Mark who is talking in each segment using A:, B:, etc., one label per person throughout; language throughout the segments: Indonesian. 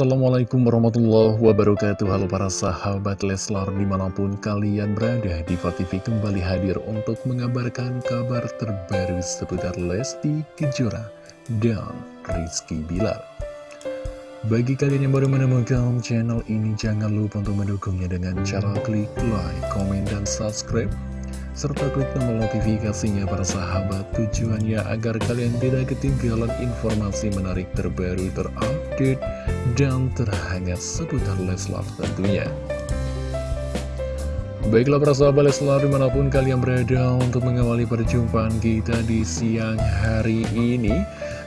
A: Assalamualaikum warahmatullahi wabarakatuh. Halo para sahabat Leslar di mana pun kalian berada Diva TV kembali hadir untuk mengabarkan kabar terbaru seputar Lesti Kejora dan Rizky Bilar. Bagi kalian yang baru menemukan channel ini jangan lupa untuk mendukungnya dengan cara klik like, komen, dan subscribe serta klik tombol notifikasinya para sahabat. Tujuannya agar kalian tidak ketinggalan informasi menarik terbaru terupdate dan terhangat seputar Leslar tentunya. Baiklah para sahabat Leslar di mana pun kalian berada untuk mengawali perjumpaan kita di siang hari ini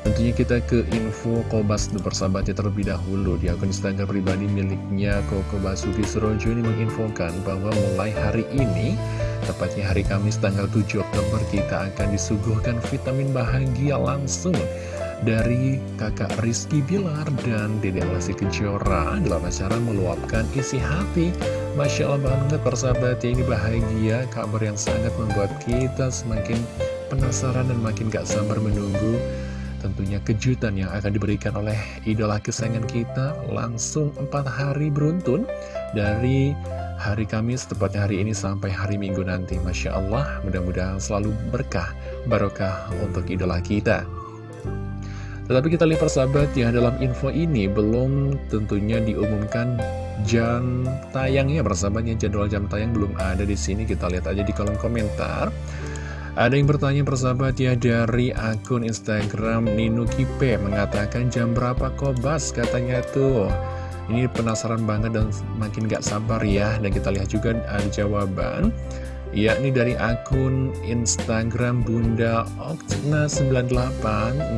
A: Tentunya kita ke info Kobas persahabatnya terlebih dahulu. Di akun Instagram pribadi miliknya Koko Basuki Surojo ini menginfokan bahwa mulai hari ini Tepatnya hari Kamis tanggal 7 Oktober kita akan disuguhkan vitamin bahagia langsung dari kakak Rizky Bilar dan Dede Lesti Kejora dalam acara meluapkan isi hati. Masya Allah banget persahabat ya ini bahagia, kabar yang sangat membuat kita semakin penasaran dan makin gak sabar menunggu tentunya kejutan yang akan diberikan oleh idola kesayangan kita langsung empat hari beruntun dari hari Kamis, tepatnya hari ini sampai hari Minggu nanti. Masya Allah, mudah-mudahan selalu berkah, barokah untuk idola kita. Tetapi kita lihat persahabat ya, dalam info ini belum tentunya diumumkan jam tayangnya persahabatnya, jadwal jam tayang belum ada di sini. Kita lihat aja di kolom komentar. Ada yang bertanya persahabat ya dari akun Instagram Nino Kipe mengatakan jam berapa kobas katanya tuh. Ini penasaran banget dan makin gak sabar ya. Dan kita lihat juga ada jawaban yakni dari akun Instagram Bunda Oktna98.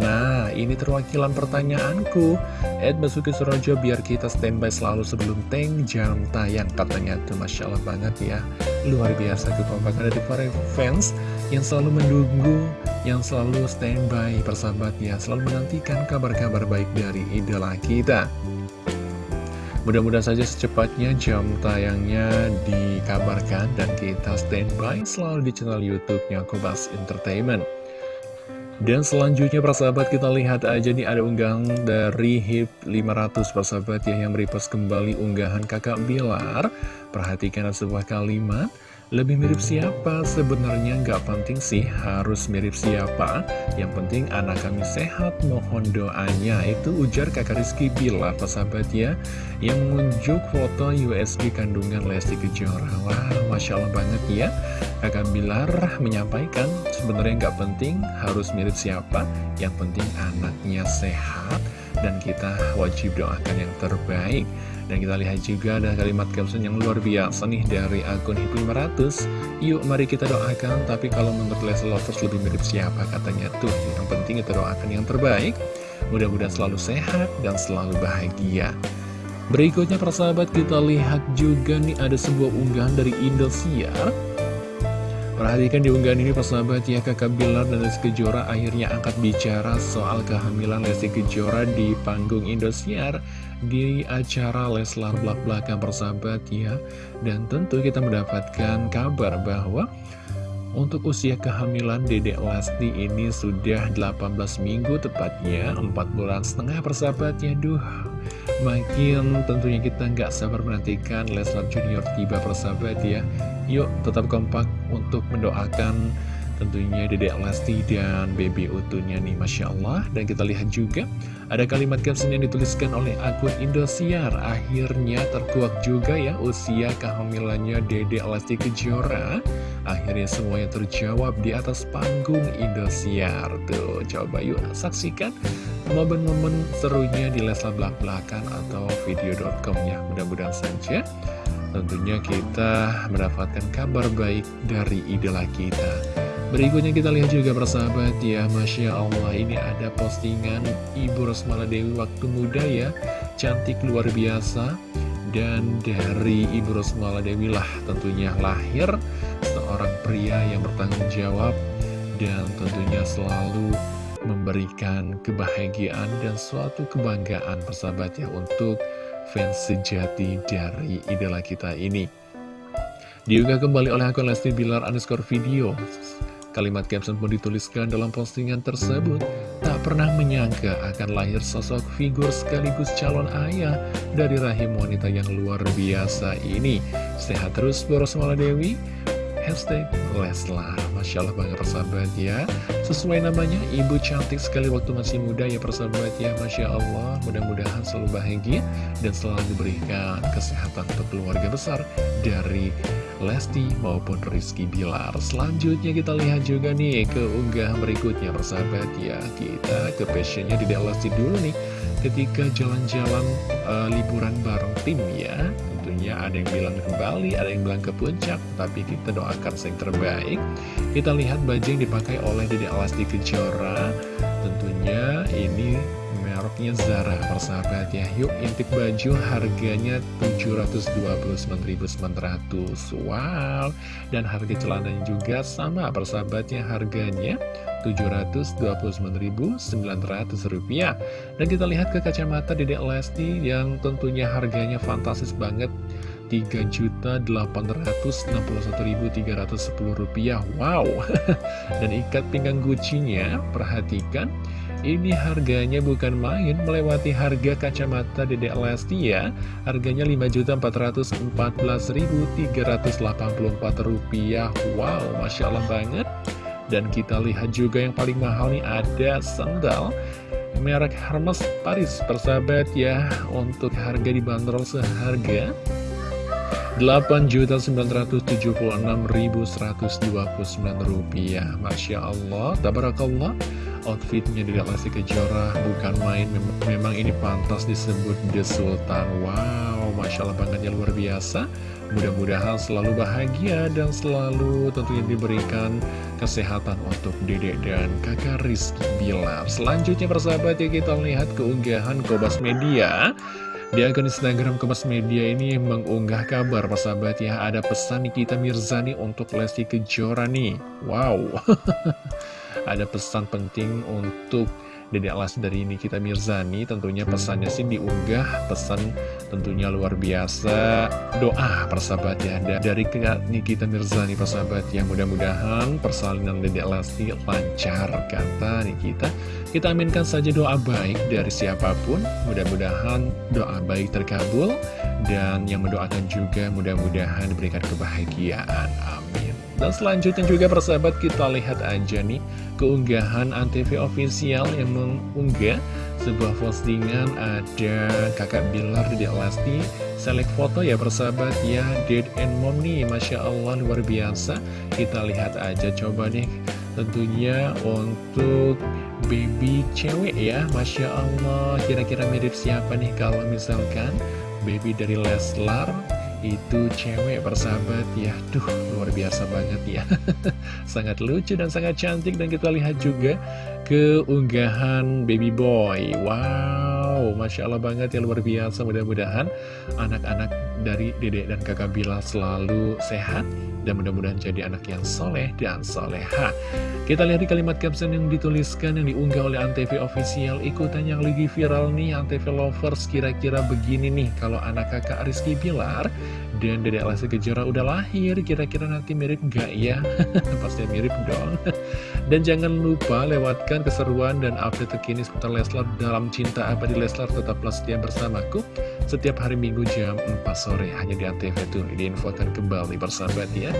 A: Nah, ini terwakilan pertanyaanku. Ed Basuki Surojo biar kita standby selalu sebelum tank jam tayang. Katanya tuh Masya Allah banget ya. Luar biasa kekompakan dari para fans Yang selalu menunggu, yang selalu standby persahabat ya. Selalu menantikan kabar-kabar baik dari idola kita Mudah-mudahan saja secepatnya jam tayangnya dikabarkan dan kita standby selalu di channel YouTube-nya Kobas Entertainment. Dan selanjutnya persahabat kita lihat aja nih ada unggahan dari HIP 500 persahabat ya yang merepost kembali unggahan kakak Bilar. Perhatikan sebuah kalimat. Lebih mirip siapa? Sebenarnya nggak penting sih harus mirip siapa. Yang penting anak kami sehat, mohon doanya. Itu ujar kakak Rizky Bilar, sahabat ya? Yang menunjuk foto USB kandungan Lesti Kejora. Wah, Masya Allah banget ya. Kakak Bilar menyampaikan sebenarnya nggak penting harus mirip siapa. Yang penting anaknya sehat dan kita wajib doakan yang terbaik. Dan kita lihat juga ada kalimat caption yang luar biasa nih dari akun HIP 500 Yuk mari kita doakan, tapi kalau menurut Leslie Lovers lebih mirip siapa katanya tuh? Yang penting kita doakan yang terbaik. Mudah-mudahan selalu sehat dan selalu bahagia. Berikutnya persahabat kita lihat juga nih ada sebuah unggahan dari Indosiar Perhatikan di unggahan ini persahabat ya kakak Bilar dan Lesti Kejora akhirnya angkat bicara soal kehamilan Lesti Kejora di panggung Indosiar di acara Leslar Blak Belakang persahabat ya. Dan tentu kita mendapatkan kabar bahwa untuk usia kehamilan Dedek Lesti ini sudah 18 minggu tepatnya 4 bulan setengah persahabatnya Duh Makin tentunya kita nggak sabar menantikan Leslar Junior tiba persahabat ya Yuk tetap kompak untuk mendoakan tentunya Dedek Lesti dan Baby Utunya nih Masya Allah. Dan kita lihat juga ada kalimat caption yang dituliskan oleh akun Indosiar. Akhirnya terkuak juga ya usia kehamilannya Dedek Lesti Kejora. Akhirnya semuanya terjawab di atas panggung Indosiar. Tuh coba yuk saksikan momen-momen serunya di Leslar Belak-Belakan atau video.com ya. Mudah-mudahan saja tentunya kita mendapatkan kabar baik dari idola kita. Berikutnya kita lihat juga persahabat ya Masya Allah ini ada postingan Ibu Rosmala Dewi waktu muda ya. Cantik luar biasa. Dan dari Ibu Rosmala Dewi lah tentunya lahir seorang pria yang bertanggung jawab dan tentunya selalu memberikan kebahagiaan dan suatu kebanggaan persahabat ya untuk fans sejati dari idola kita ini. Diunggah kembali oleh akun Lesti Bilar underscore video. Kalimat caption pun dituliskan dalam postingan tersebut. Tak pernah menyangka akan lahir sosok figur sekaligus calon ayah dari rahim wanita yang luar biasa ini. Sehat terus Boros Dewi. Hashtag Leslar. Masya Allah banget persahabat ya. Sesuai namanya Ibu cantik sekali waktu masih muda ya persahabat ya. Masya Allah Mudah-mudahan selalu bahagia Dan selalu diberikan kesehatan untuk keluarga besar Dari Lesti maupun Rizky Bilar. Selanjutnya kita lihat juga nih ke unggah berikutnya persahabat ya. Kita ke passionnya di Lesti dulu nih. Ketika jalan-jalan uh, liburan bareng tim ya tentunya ada yang bilang ke Bali, ada yang bilang ke puncak, tapi kita doakan yang terbaik. Kita lihat baju yang dipakai oleh Dede Alasti Kejora, tentunya ini mereknya Zara persahabat ya. Yuk intip baju harganya 729.900 Wow. Dan harga celananya juga sama persahabatnya harganya 729.900 rupiah. Dan kita lihat ke kacamata Dedek Lesti yang tentunya harganya fantastis banget. 3.861.310 rupiah. Wow. Dan ikat pinggang Gucci-nya Perhatikan. Ini harganya bukan main melewati harga kacamata Dedek Lesti ya. Harganya Rp5.414.384 Wow, Masya Allah banget. Dan kita lihat juga yang paling mahal nih ada sandal Merek Hermes Paris persahabat ya. Untuk harga dibanderol seharga Rp8.776.129 Masya Allah, Tabarakallah. Outfitnya di Lesti Kejora bukan main. Memang ini pantas disebut The Sultan. Wow, Masya Allah banget ya luar biasa. Mudah-mudahan selalu bahagia dan selalu tentunya diberikan kesehatan untuk dedek dan kakak Rizky Bilar. Selanjutnya persahabat ya kita lihat keunggahan Kobas Media di akun Instagram Kemas Media ini mengunggah kabar persahabat ya Ada pesan Nikita Mirzani untuk Lesti Kejora nih. Wow. Ada pesan penting untuk Dede Alas dari Nikita Mirzani tentunya pesannya sih diunggah pesan tentunya luar biasa. Doa persahabat ya dari Nikita Mirzani persahabat yang mudah-mudahan persalinan Dede Lesti lancar kata Nikita. Kita aminkan saja doa baik dari siapa pun. Mudah-mudahan doa baik terkabul. Dan yang mendoakan juga mudah-mudahan diberikan kebahagiaan. Amin dan selanjutnya juga persahabat kita lihat aja nih keunggahan Antv official yang mengunggah sebuah postingan ada kakak Bilar di Lesti select foto ya persahabat ya. Dad and Mom nih Masya Allah luar biasa. Kita lihat aja coba nih tentunya untuk baby cewek ya Masya Allah. Kira-kira mirip siapa nih kalau misalkan baby dari Leslar itu cewek persahabat ya. Duh luar biasa banget ya. Sangat lucu dan sangat cantik. Dan kita lihat juga keunggahan baby boy. Wow Masya Allah banget ya luar biasa Mudah-mudahan anak-anak dari dedek dan kakak Bila selalu sehat dan mudah-mudahan jadi anak yang soleh dan soleha. Kita lihat di kalimat caption yang dituliskan yang diunggah oleh Antv Official ikutan yang lagi viral nih Antv Lovers kira-kira begini nih kalau anak kakak Rizky Bilar dan Dede Lesti Kejora udah lahir kira-kira nanti mirip gak ya? Pasti mirip dong. dan jangan lupa lewatkan keseruan dan update terkini seputar Leslar dalam cinta apa di Leslar tetaplah setia bersamaku setiap hari Minggu jam 4 sore hanya di Antv tuh diinfokan kembali bersahabat ya.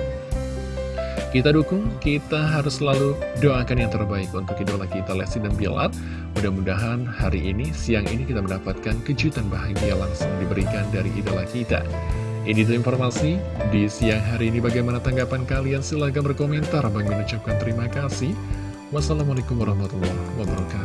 A: Kita dukung, kita harus selalu doakan yang terbaik untuk idola kita Lesti dan Bilar. Mudah-mudahan hari ini, siang ini kita mendapatkan kejutan bahagia langsung diberikan dari idola kita. Ini tuh informasi di siang hari ini bagaimana tanggapan kalian? Silahkan berkomentar. Bagi mengucapkan terima kasih. Wassalamualaikum warahmatullahi wabarakatuh.